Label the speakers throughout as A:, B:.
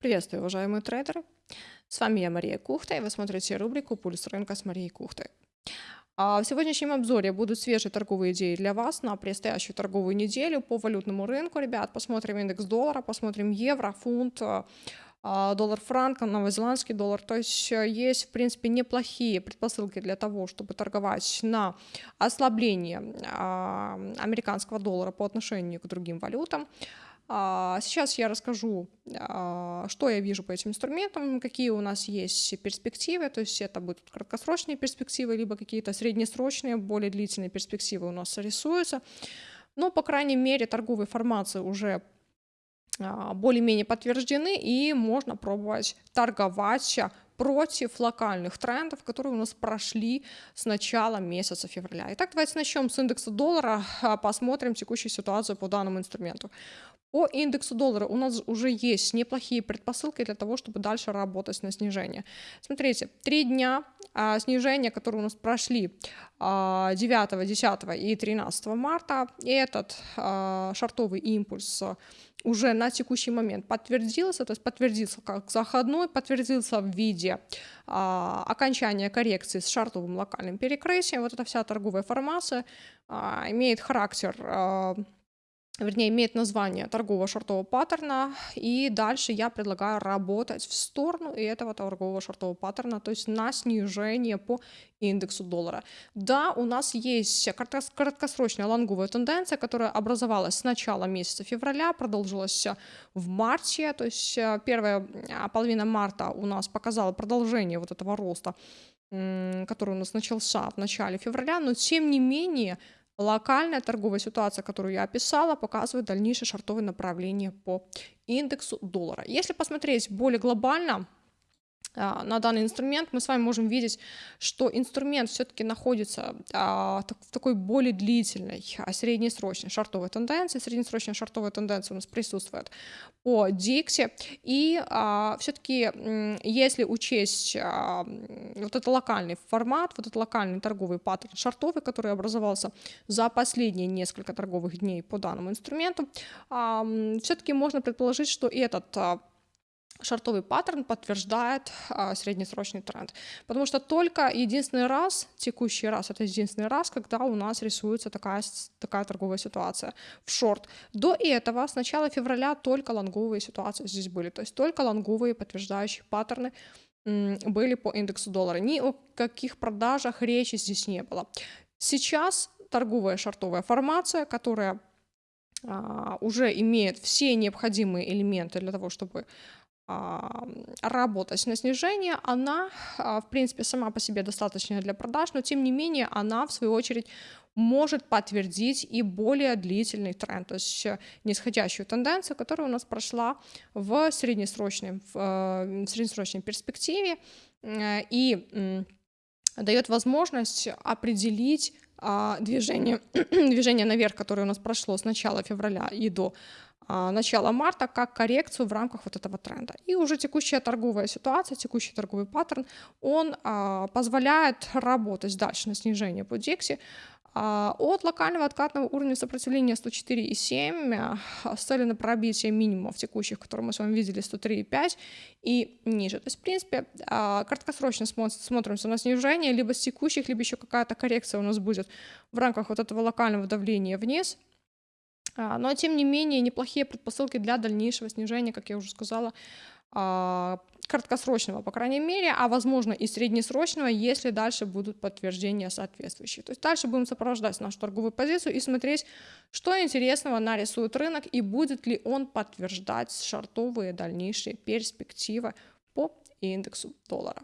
A: Приветствую, уважаемые трейдеры! С вами я, Мария Кухта, и вы смотрите рубрику «Пульс рынка» с Марией Кухтой. А в сегодняшнем обзоре будут свежие торговые идеи для вас на предстоящую торговую неделю по валютному рынку. Ребят, посмотрим индекс доллара, посмотрим евро, фунт, а, доллар франк, новозеландский доллар. То есть э, есть, в принципе, неплохие предпосылки для того, чтобы торговать на ослабление а, американского доллара по отношению к другим валютам. А, сейчас я расскажу, что я вижу по этим инструментам, какие у нас есть перспективы, то есть это будут краткосрочные перспективы, либо какие-то среднесрочные, более длительные перспективы у нас рисуются. Но, по крайней мере, торговые формации уже а, более-менее подтверждены, и можно пробовать торговать против локальных трендов, которые у нас прошли с начала месяца февраля. Итак, давайте начнем с индекса доллара, а, посмотрим текущую ситуацию по данному инструменту. По индексу доллара у нас уже есть неплохие предпосылки для того, чтобы дальше работать на снижение. Смотрите, три дня а, снижения, которые у нас прошли а, 9, 10 и 13 марта, этот а, шартовый импульс уже на текущий момент подтвердился, то есть подтвердился как заходной, подтвердился в виде а, окончания коррекции с шартовым локальным перекрытием. Вот эта вся торговая формация а, имеет характер а, вернее, имеет название торгового шортового паттерна, и дальше я предлагаю работать в сторону этого торгового шортового паттерна, то есть на снижение по индексу доллара. Да, у нас есть краткосрочная лонговая тенденция, которая образовалась с начала месяца февраля, продолжилась в марте, то есть э, первая а, половина марта у нас показала продолжение вот этого роста, который у нас начался в начале февраля, но тем не менее Локальная торговая ситуация, которую я описала, показывает дальнейшее шартовое направление по индексу доллара. Если посмотреть более глобально, на данный инструмент, мы с вами можем видеть, что инструмент все-таки находится а, в такой более длительной, а, среднесрочной шартовой тенденции. Среднесрочная шартовая тенденция у нас присутствует по Дикси. И все-таки, если учесть вот этот локальный формат, вот этот локальный торговый паттерн шартовый, который образовался за последние несколько торговых дней по данному инструменту, все-таки можно предположить, что этот шартовый паттерн подтверждает а, среднесрочный тренд. Потому что только единственный раз, текущий раз, это единственный раз, когда у нас рисуется такая, такая торговая ситуация в шорт. До этого, с начала февраля, только лонговые ситуации здесь были. То есть только лонговые подтверждающие паттерны были по индексу доллара. Ни о каких продажах речи здесь не было. Сейчас торговая шартовая формация, которая а, уже имеет все необходимые элементы для того, чтобы работать на снижение, она, а, в принципе, сама по себе достаточная для продаж, но тем не менее она, в свою очередь, может подтвердить и более длительный тренд, то есть нисходящую тенденцию, которая у нас прошла в среднесрочной, в, э, среднесрочной перспективе э, и дает возможность определить а, движение, движение наверх, которое у нас прошло с начала февраля и до а, начала марта как коррекцию в рамках вот этого тренда. И уже текущая торговая ситуация, текущий торговый паттерн, он а, позволяет работать дальше на снижение по Дикси а, от локального откатного уровня сопротивления 104,7 с целью на пробитие минимумов текущих, которые мы с вами видели, 103,5 и ниже. То есть, в принципе, краткосрочно смотримся на снижение, либо с текущих, либо еще какая-то коррекция у нас будет в рамках вот этого локального давления вниз – а, но, тем не менее, неплохие предпосылки для дальнейшего снижения, как я уже сказала, а, краткосрочного, по крайней мере, а возможно и среднесрочного, если дальше будут подтверждения соответствующие. То есть дальше будем сопровождать нашу торговую позицию и смотреть, что интересного нарисует рынок и будет ли он подтверждать шартовые дальнейшие перспективы по индексу доллара.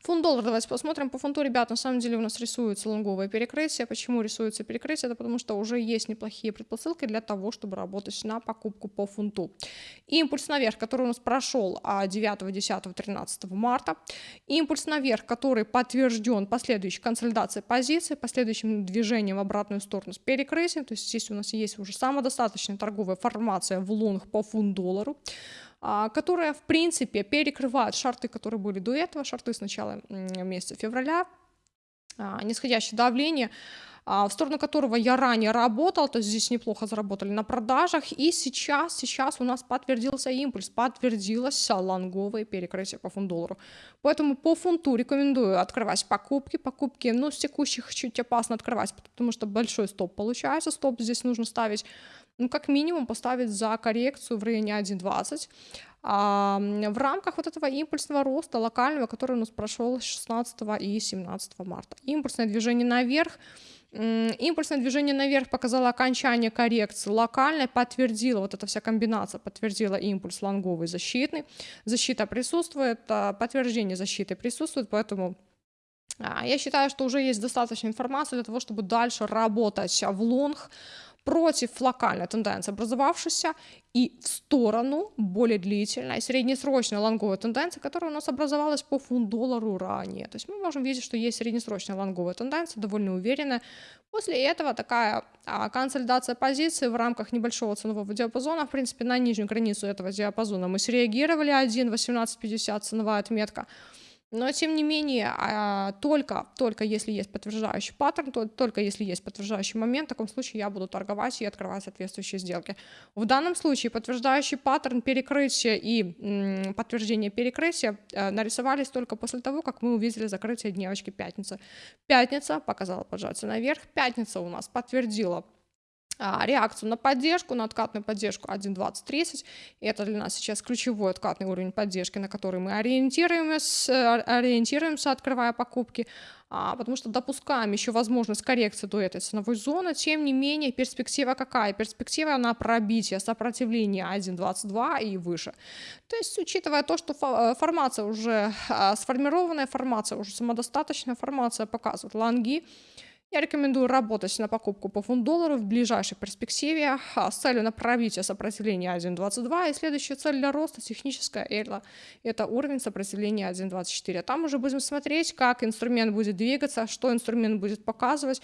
A: Фунт доллар, давайте посмотрим. По фунту, ребят, на самом деле у нас рисуется лонговое перекрытие. Почему рисуется перекрытие? Это потому что уже есть неплохие предпосылки для того, чтобы работать на покупку по фунту. Импульс наверх, который у нас прошел 9, 10, 13 марта. Импульс наверх, который подтвержден последующей консолидацией позиции, последующим движением в обратную сторону с перекрытием. То есть здесь у нас есть уже самодостаточная торговая формация в лонг по фунт доллару. А, которая, в принципе, перекрывает шарты, которые были до этого, шарты с начала месяца февраля, а, нисходящее давление, а, в сторону которого я ранее работал, то есть здесь неплохо заработали на продажах, и сейчас, сейчас у нас подтвердился импульс, подтвердилось лонговое перекрытие по фунт-доллару. Поэтому по фунту рекомендую открывать покупки, покупки, ну, с текущих чуть опасно открывать, потому что большой стоп получается, стоп здесь нужно ставить ну, как минимум поставить за коррекцию в районе 1.20. А, в рамках вот этого импульсного роста локального, который у нас прошел 16 и 17 марта. Импульсное движение наверх, Импульсное движение наверх показало окончание коррекции, локальное подтвердило, вот эта вся комбинация подтвердила импульс лонговый защитный, защита присутствует, а, подтверждение защиты присутствует, поэтому а, я считаю, что уже есть достаточно информации для того, чтобы дальше работать в лонг, против локальной тенденции образовавшейся и в сторону более длительной среднесрочной лонговой тенденции, которая у нас образовалась по фунт-доллару ранее. То есть мы можем видеть, что есть среднесрочная лонговая тенденция, довольно уверенная. После этого такая а, консолидация позиции в рамках небольшого ценового диапазона, в принципе, на нижнюю границу этого диапазона мы среагировали 1.1850 ценовая отметка. Но, тем не менее, а, только, только если есть подтверждающий паттерн, то, только если есть подтверждающий момент, в таком случае я буду торговать и открывать соответствующие сделки. В данном случае подтверждающий паттерн перекрытия и подтверждение перекрытия э, нарисовались только после того, как мы увидели закрытие дневочки пятницы. Пятница показала поджатие наверх, пятница у нас подтвердила реакцию на поддержку, на откатную поддержку 1.2030. И это для нас сейчас ключевой откатный уровень поддержки, на который мы ориентируемся, ориентируемся открывая покупки, а, потому что допускаем еще возможность коррекции до этой ценовой зоны. Тем не менее, перспектива какая? Перспектива на пробитие сопротивления 1.22 и выше. То есть, учитывая то, что э, формация уже а, сформированная, формация уже самодостаточная, формация показывает лонги, я рекомендую работать на покупку по фунт-доллару в ближайшей перспективе а, с целью на пробитие сопротивления 1.22. И следующая цель для роста техническая это, это уровень сопротивления 1.24. Там уже будем смотреть, как инструмент будет двигаться, что инструмент будет показывать,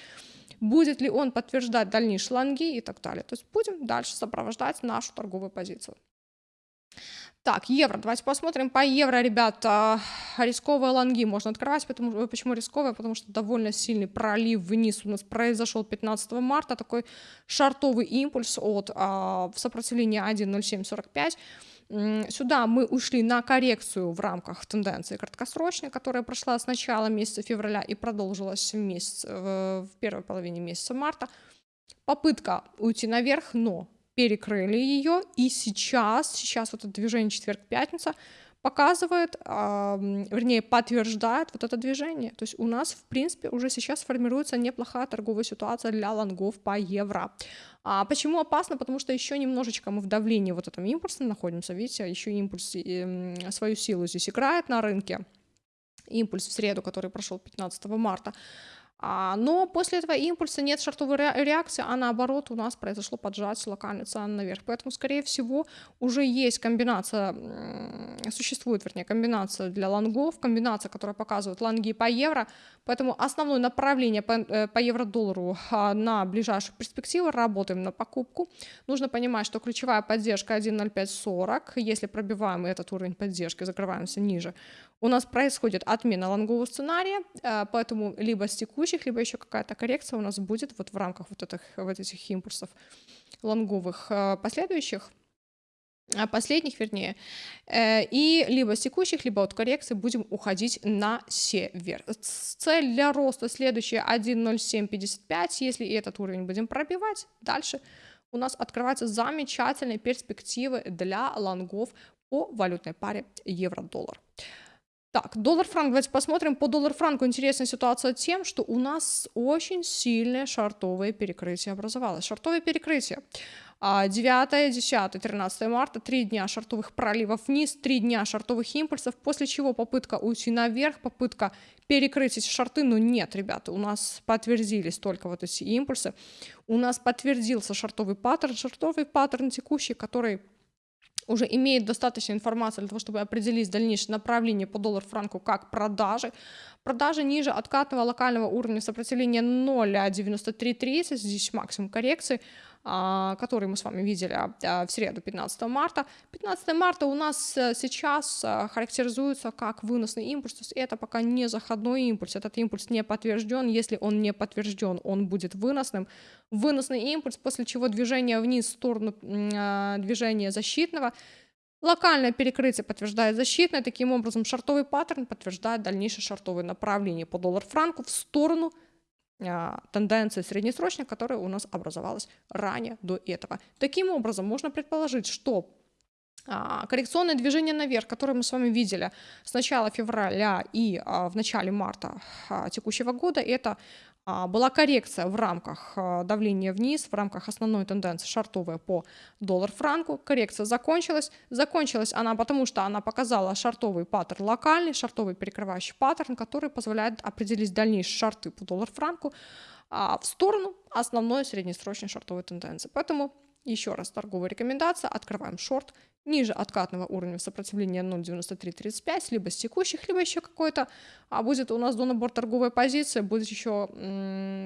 A: будет ли он подтверждать дальнейшие лонги и так далее. То есть будем дальше сопровождать нашу торговую позицию. Так, евро. Давайте посмотрим по евро, ребята. Рисковые лонги можно открывать. Потому, э, почему рисковые? Потому что довольно сильный пролив вниз у нас произошел 15 марта. Такой шартовый импульс от а, сопротивления 1.0745. Сюда мы ушли на коррекцию в рамках тенденции краткосрочной, которая прошла с начала месяца февраля и продолжилась в, месяц, в первой половине месяца марта. Попытка уйти наверх, но перекрыли ее, и сейчас, сейчас вот это движение четверг-пятница показывает, э, вернее, подтверждает вот это движение. То есть у нас, в принципе, уже сейчас формируется неплохая торговая ситуация для лонгов по евро. А почему опасно? Потому что еще немножечко мы в давлении вот этом импульсе находимся, видите, еще импульс э, свою силу здесь играет на рынке. Импульс в среду, который прошел 15 марта. А, но после этого импульса нет шартовой реакции, а наоборот у нас произошло поджатие локальной цены наверх. Поэтому, скорее всего, уже есть комбинация, существует, вернее, комбинация для лонгов, комбинация, которая показывает лонги по евро. Поэтому основное направление по, э, евро-доллару а, на ближайшую перспективу работаем на покупку. Нужно понимать, что ключевая поддержка 1.0540. Если пробиваем этот уровень поддержки, закрываемся ниже, у нас происходит отмена лонгового сценария, э, поэтому либо с текущих, либо еще какая-то коррекция у нас будет вот в рамках вот этих, вот этих импульсов лонговых э, последующих э, последних, вернее, и либо с текущих, либо от коррекции будем уходить на север. Цель для роста следующая 1.0755, если этот уровень будем пробивать, дальше у нас открываются замечательные перспективы для лонгов по валютной паре евро-доллар. Так, доллар-франк, давайте посмотрим. По доллар-франку интересная ситуация тем, что у нас очень сильное шартовое перекрытие образовалось. Шартовое перекрытие. 9, 10, 13 марта, 3 дня шартовых проливов вниз, 3 дня шартовых импульсов, после чего попытка уйти наверх, попытка перекрыть эти шарты, но нет, ребята, у нас подтвердились только вот эти импульсы, у нас подтвердился шартовый паттерн, шартовый паттерн текущий, который уже имеет достаточно информации для того, чтобы определить дальнейшее направление по доллар-франку как продажи. Продажи ниже откатного локального уровня сопротивления 0,9330, здесь максимум коррекции. А, который мы с вами видели а, в среду 15 марта. 15 марта у нас э, сейчас э, характеризуется как выносный импульс, то есть это пока не заходной импульс, этот импульс не подтвержден, если он не подтвержден, он будет выносным. Выносный импульс, после чего движение вниз в сторону а, движения защитного, Локальное перекрытие подтверждает защитное, таким образом шартовый паттерн подтверждает дальнейшее шартовое направление по доллар-франку в сторону а, тенденции среднесрочной, которая у нас образовалась ранее до этого. Таким образом, можно предположить, что а, коррекционное движение наверх, которое мы с вами видели с начала февраля и а, в начале марта текущего года, это была коррекция в рамках а, давления вниз, в рамках основной тенденции шартовая по доллар-франку. Коррекция закончилась. Закончилась она потому, что она показала шартовый паттерн локальный, шартовый перекрывающий паттерн, который позволяет определить дальнейшие шарты по доллар-франку а, в сторону основной среднесрочной шартовой тенденции. Поэтому еще раз торговая рекомендация, открываем шорт ниже откатного уровня сопротивления 0.9335, либо с текущих, либо еще какой-то, а будет у нас до набор торговой позиции, будет еще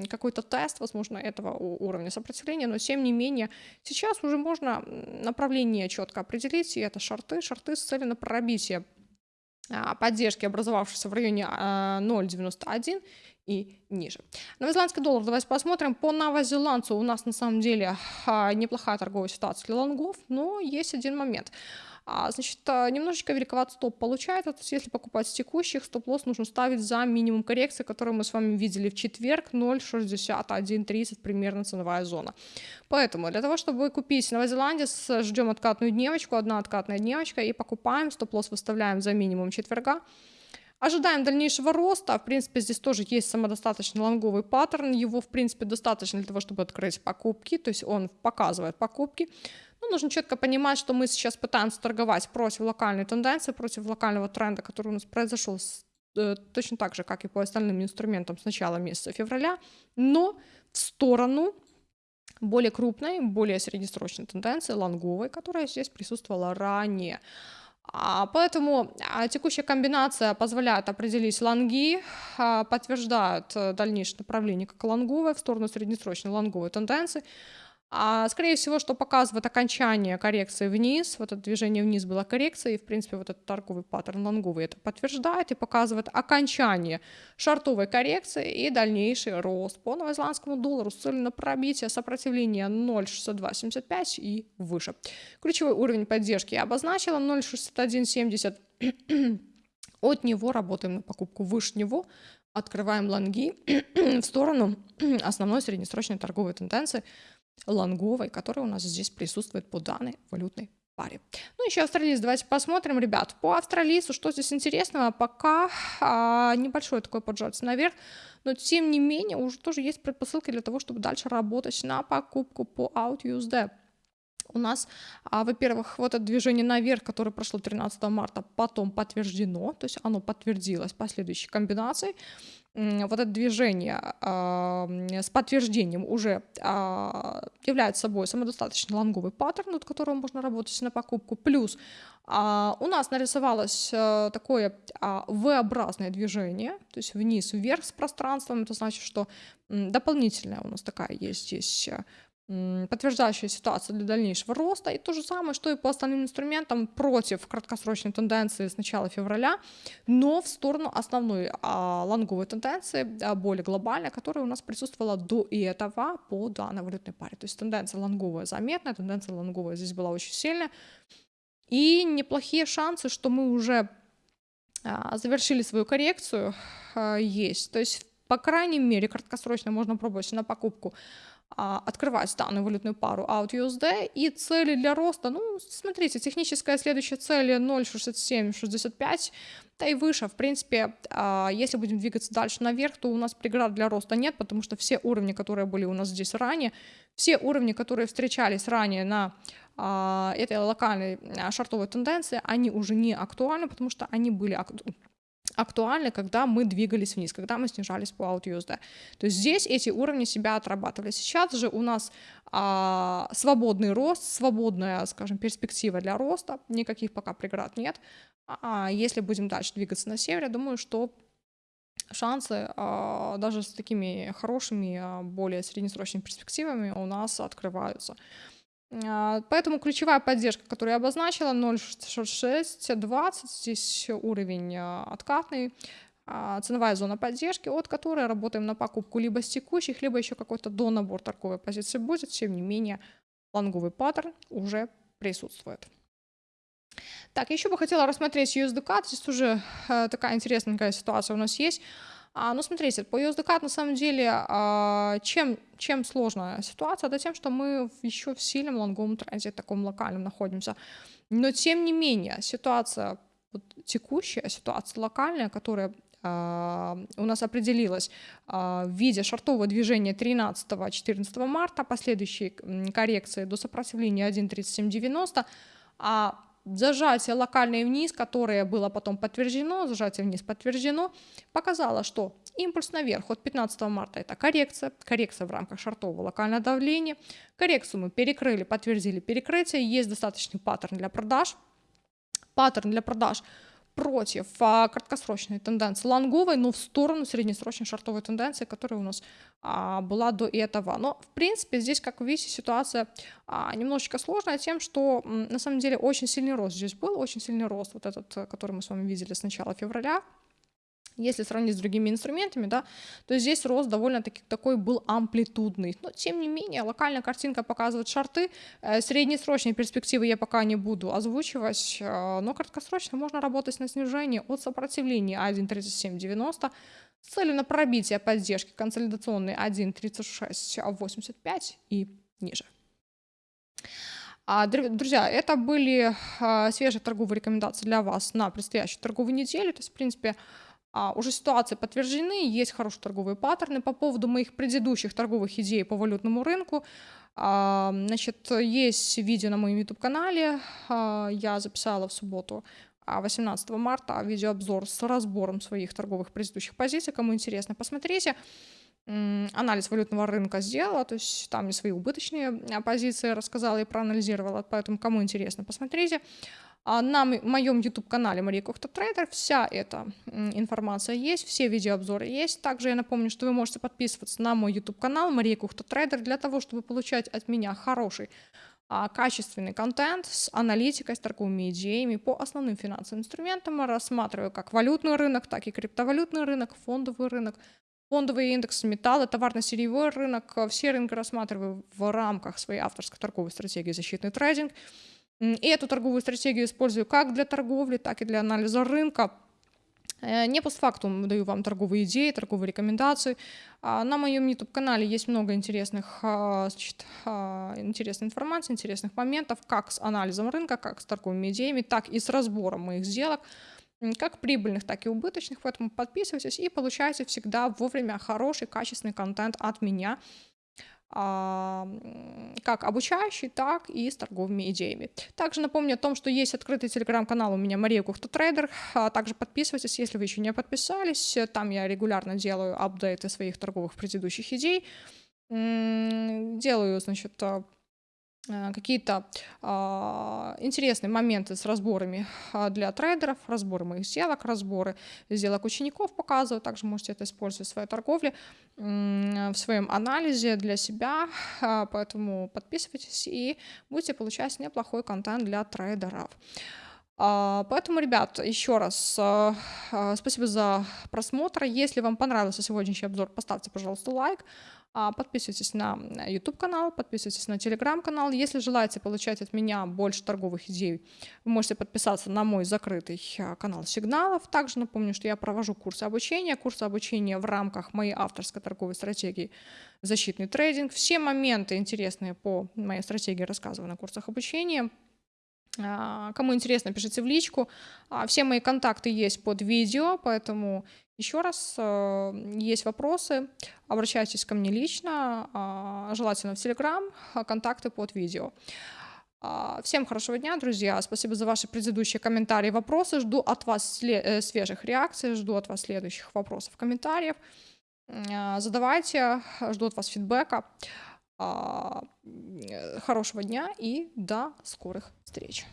A: какой-то тест, возможно, этого уровня сопротивления, но тем не менее сейчас уже можно направление четко определить, и это шарты, шарты с целью на пробитие а, поддержки, образовавшейся в районе 0.91 а, и ниже. Новозеландский доллар, давайте посмотрим. По новозеландцу у нас на самом деле а, неплохая торговая ситуация для лонгов, но есть один момент. А, значит, а, немножечко великоват стоп получается, то есть если покупать с текущих, стоп-лосс нужно ставить за минимум коррекции, который мы с вами видели в четверг, 0.6130 примерно ценовая зона. Поэтому для того, чтобы купить новозеландец, ждем откатную дневочку, одна откатная дневочка и покупаем, стоп-лосс выставляем за минимум четверга, Ожидаем дальнейшего роста. В принципе, здесь тоже есть самодостаточный лонговый паттерн. Его, в принципе, достаточно для того, чтобы открыть покупки. То есть он показывает покупки. Но нужно четко понимать, что мы сейчас пытаемся торговать против локальной тенденции, против локального тренда, который у нас произошел э, точно так же, как и по остальным инструментам с начала месяца февраля, но в сторону более крупной, более среднесрочной тенденции, лонговой, которая здесь присутствовала ранее. А, поэтому а, текущая комбинация позволяет определить лонги, а, подтверждает э, дальнейшее направление как лонговое в сторону среднесрочной лонговой тенденции. А, скорее всего, что показывает окончание коррекции вниз. Вот это движение вниз было коррекцией, и, в принципе, вот этот торговый паттерн лонговый это подтверждает и показывает окончание шартовой коррекции и дальнейший рост по новозеландскому доллару с целью на пробитие сопротивления 0.6275 и выше. Ключевой уровень поддержки я обозначила 0.6170. От него работаем на покупку выше него, открываем лонги в сторону основной среднесрочной торговой тенденции – лонговой, которая у нас здесь присутствует по данной валютной паре. Ну, еще австралиец, давайте посмотрим, ребят. По австралийцу, что здесь интересного, пока а, небольшой такой поджатие наверх, но тем не менее уже тоже есть предпосылки для того, чтобы дальше работать на покупку по OutUSD. У нас, а, во-первых, вот это движение наверх, которое прошло 13 марта, потом подтверждено, то есть оно подтвердилось последующей комбинацией вот это движение э, с подтверждением уже э, является собой самодостаточно лонговый паттерн, от которого можно работать на покупку. Плюс э, у нас нарисовалось э, такое э, V-образное движение, то есть вниз-вверх с пространством. Это значит, что э, дополнительная у нас такая есть здесь подтверждающая ситуация для дальнейшего роста. И то же самое, что и по остальным инструментам против краткосрочной тенденции с начала февраля, но в сторону основной а, лонговой тенденции, а, более глобальной, которая у нас присутствовала до этого по данной валютной паре. То есть тенденция лонговая заметная, тенденция лонговая здесь была очень сильная. И неплохие шансы, что мы уже а, завершили свою коррекцию, а, есть. То есть, по крайней мере, краткосрочно можно пробовать на покупку открывать данную валютную пару AUD-USD и цели для роста, ну, смотрите, техническая следующая цель 0.6765, да и выше, в принципе, а, если будем двигаться дальше наверх, то у нас преград для роста нет, потому что все уровни, которые были у нас здесь ранее, все уровни, которые встречались ранее на а, этой локальной шартовой тенденции, они уже не актуальны, потому что они были актуальны актуальны, когда мы двигались вниз, когда мы снижались по OutUSD. То есть здесь эти уровни себя отрабатывали. Сейчас же у нас а, свободный рост, свободная, скажем, перспектива для роста, никаких пока преград нет. А если будем дальше двигаться на север, я думаю, что шансы а, даже с такими хорошими, а, более среднесрочными перспективами у нас открываются. А, поэтому ключевая поддержка, которую я обозначила, 0,6620, здесь уровень откатный, ценовая зона поддержки, от которой работаем на покупку либо с текущих, либо еще какой-то донабор торговой позиции будет, тем не менее лонговый паттерн уже присутствует. Так, еще бы хотела рассмотреть USDCAT. Здесь уже э, такая интересненькая ситуация у нас есть. А, ну, смотрите, по USDCAT на самом деле, а, чем, чем сложная ситуация, это тем, что мы еще в сильном лонговом тренде, таком локальном находимся. Но тем не менее, ситуация вот, текущая, ситуация локальная, которая Uh, у нас определилась uh, в виде шартового движения 13-14 марта, последующей коррекции до сопротивления 1.3790, а зажатие локальное вниз, которое было потом подтверждено, зажатие вниз подтверждено, показало, что импульс наверх от 15 марта это коррекция, коррекция в рамках шартового локального давления, коррекцию мы перекрыли, подтвердили перекрытие, есть достаточный паттерн для продаж, паттерн для продаж – против а, краткосрочной тенденции лонговой, но в сторону среднесрочной шартовой тенденции, которая у нас а, была до этого. Но, в принципе, здесь, как видите, ситуация а, немножечко сложная тем, что на самом деле очень сильный рост здесь был, очень сильный рост, вот этот, который мы с вами видели с начала февраля, если сравнить с другими инструментами, да, то здесь рост довольно-таки такой был амплитудный. Но, тем не менее, локальная картинка показывает шарты. Э, среднесрочные перспективы я пока не буду озвучивать, э, но краткосрочно можно работать на снижение от сопротивления 1.3790 с целью на пробитие поддержки консолидационной 1.3685 и ниже. А, друзья, это были а, свежие торговые рекомендации для вас на предстоящую торговую неделю. То есть, в принципе, а, уже ситуации подтверждены, есть хорошие торговые паттерны. По поводу моих предыдущих торговых идей по валютному рынку, а, значит, есть видео на моем YouTube-канале, а, я записала в субботу 18 марта видеообзор с разбором своих торговых предыдущих позиций. Кому интересно, посмотрите. Анализ валютного рынка сделала, то есть там и свои убыточные позиции рассказала и проанализировала, поэтому кому интересно, посмотрите. А на моем YouTube-канале Мария Кухта Трейдер вся эта информация есть, все видеообзоры есть. Также я напомню, что вы можете подписываться на мой YouTube-канал Мария Кухта Трейдер для того, чтобы получать от меня хороший а, качественный контент с аналитикой, с торговыми идеями по основным финансовым инструментам. Рассматриваю как валютный рынок, так и криптовалютный рынок, фондовый рынок, фондовые индексы, металлы, товарно-сырьевой рынок. Все рынки рассматриваю в рамках своей авторской торговой стратегии «Защитный трейдинг». И эту торговую стратегию использую как для торговли, так и для анализа рынка. Э, не постфактум даю вам торговые идеи, торговые рекомендации. А, на моем YouTube-канале есть много интересных, а, значит, а, интересной информации, интересных моментов, как с анализом рынка, как с торговыми идеями, так и с разбором моих сделок, как прибыльных, так и убыточных. Поэтому подписывайтесь и получайте всегда вовремя хороший, качественный контент от меня как обучающий, так и с торговыми идеями. Также напомню о том, что есть открытый телеграм-канал у меня Мария Кухта Трейдер. Также подписывайтесь, если вы еще не подписались. Там я регулярно делаю апдейты своих торговых предыдущих идей. Делаю, значит, Э, какие-то а, интересные моменты с разборами а, для трейдеров, разборы моих сделок, разборы сделок учеников показываю. Также можете это использовать в своей торговле, в своем анализе для себя. А, поэтому подписывайтесь и будете получать неплохой контент для трейдеров. Поэтому, ребят, еще раз спасибо за просмотр. Если вам понравился сегодняшний обзор, поставьте, пожалуйста, лайк. А, подписывайтесь на YouTube-канал, подписывайтесь на Telegram-канал. Если желаете получать от меня больше торговых идей, вы можете подписаться на мой закрытый а, канал сигналов. Также напомню, что я провожу курсы обучения. Курсы обучения в рамках моей авторской торговой стратегии «Защитный трейдинг». Все моменты интересные по моей стратегии рассказываю на курсах обучения. А, кому интересно, пишите в личку. Все мои контакты есть под видео, поэтому еще раз, э, есть вопросы, обращайтесь ко мне лично, а, желательно в Телеграм, а, контакты под видео. А, всем хорошего дня, друзья. Спасибо за ваши предыдущие комментарии, вопросы. Жду от вас э, свежих реакций, жду от вас следующих вопросов, комментариев. Задавайте, жду от вас фидбэка. Хорошего дня и до скорых встреч.